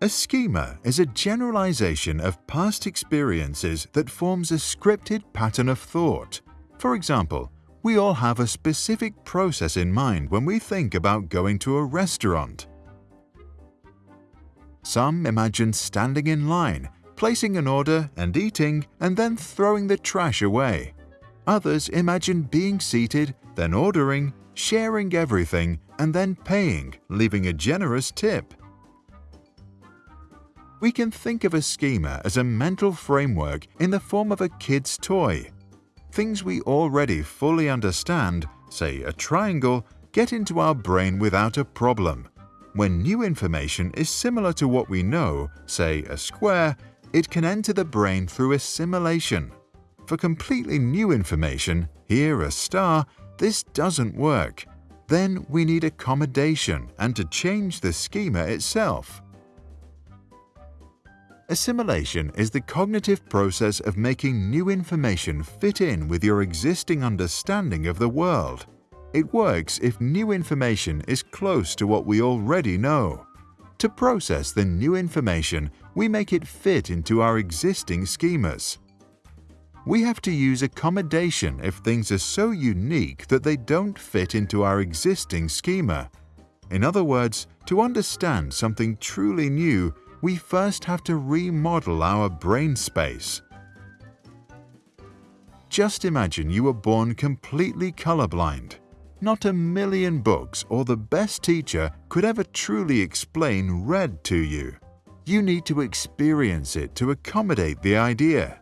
A schema is a generalization of past experiences that forms a scripted pattern of thought. For example, we all have a specific process in mind when we think about going to a restaurant. Some imagine standing in line, placing an order and eating, and then throwing the trash away. Others imagine being seated, then ordering, sharing everything, and then paying, leaving a generous tip. We can think of a schema as a mental framework in the form of a kid's toy. Things we already fully understand, say a triangle, get into our brain without a problem. When new information is similar to what we know, say a square, it can enter the brain through assimilation. For completely new information, here a star, this doesn't work. Then we need accommodation and to change the schema itself. Assimilation is the cognitive process of making new information fit in with your existing understanding of the world. It works if new information is close to what we already know. To process the new information, we make it fit into our existing schemas. We have to use accommodation if things are so unique that they don't fit into our existing schema. In other words, to understand something truly new, we first have to remodel our brain space. Just imagine you were born completely colorblind. Not a million books or the best teacher could ever truly explain red to you. You need to experience it to accommodate the idea.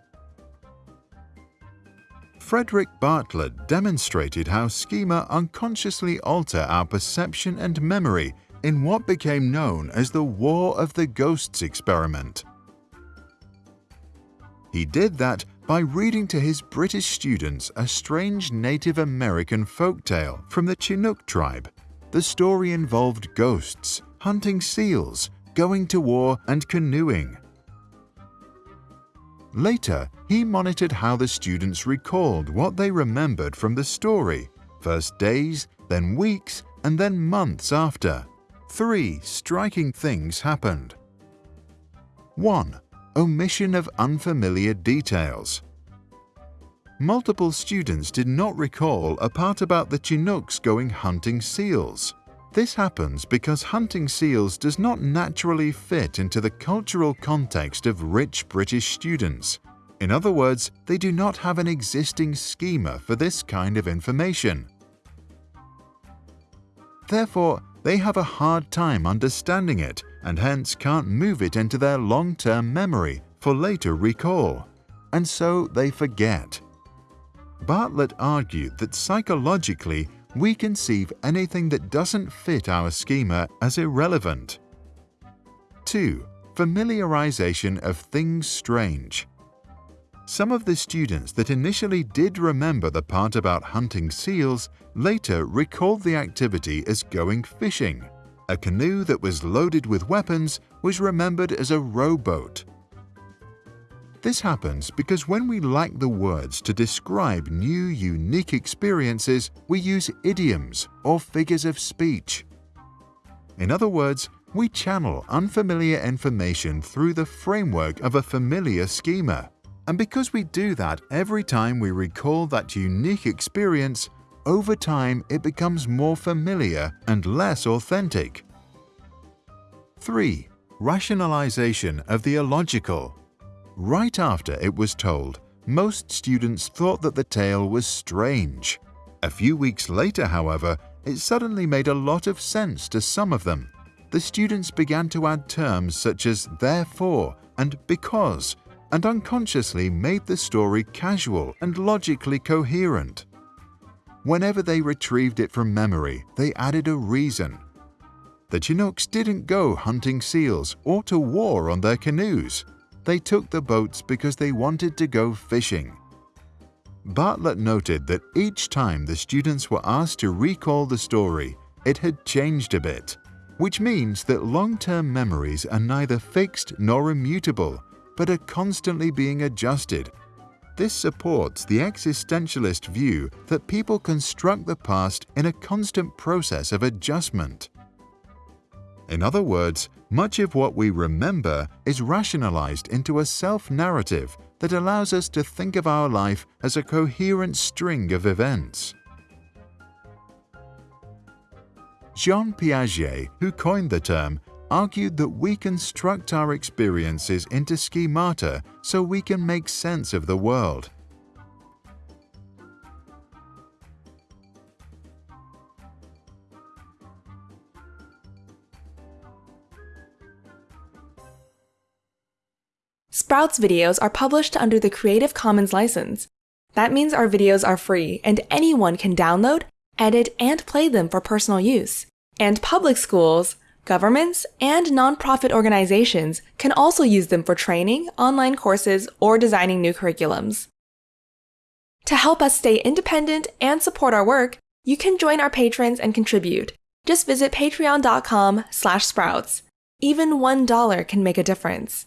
Frederick Bartlett demonstrated how schema unconsciously alter our perception and memory in what became known as the War of the Ghosts experiment. He did that by reading to his British students a strange Native American folk tale from the Chinook tribe. The story involved ghosts, hunting seals, going to war and canoeing. Later, he monitored how the students recalled what they remembered from the story, first days, then weeks, and then months after. Three striking things happened. 1. Omission of unfamiliar details. Multiple students did not recall a part about the Chinooks going hunting seals. This happens because hunting seals does not naturally fit into the cultural context of rich British students. In other words, they do not have an existing schema for this kind of information. Therefore, they have a hard time understanding it and hence can't move it into their long-term memory for later recall, and so they forget. Bartlett argued that psychologically we conceive anything that doesn't fit our schema as irrelevant. 2. Familiarization of things strange. Some of the students that initially did remember the part about hunting seals later recalled the activity as going fishing. A canoe that was loaded with weapons was remembered as a rowboat. This happens because when we lack the words to describe new, unique experiences, we use idioms or figures of speech. In other words, we channel unfamiliar information through the framework of a familiar schema. And because we do that every time we recall that unique experience, over time it becomes more familiar and less authentic. 3. Rationalization of the illogical. Right after it was told, most students thought that the tale was strange. A few weeks later, however, it suddenly made a lot of sense to some of them. The students began to add terms such as therefore and because and unconsciously made the story casual and logically coherent. Whenever they retrieved it from memory, they added a reason. The Chinooks didn't go hunting seals or to war on their canoes. They took the boats because they wanted to go fishing. Bartlett noted that each time the students were asked to recall the story, it had changed a bit, which means that long-term memories are neither fixed nor immutable, but are constantly being adjusted. This supports the existentialist view that people construct the past in a constant process of adjustment. In other words, Much of what we remember is rationalized into a self-narrative that allows us to think of our life as a coherent string of events. Jean Piaget, who coined the term, argued that we construct our experiences into schemata so we can make sense of the world. Sprouts videos are published under the Creative Commons license. That means our videos are free and anyone can download, edit, and play them for personal use. And public schools, governments, and nonprofit organizations can also use them for training, online courses, or designing new curriculums. To help us stay independent and support our work, you can join our patrons and contribute. Just visit patreon.com slash sprouts. Even $1 can make a difference.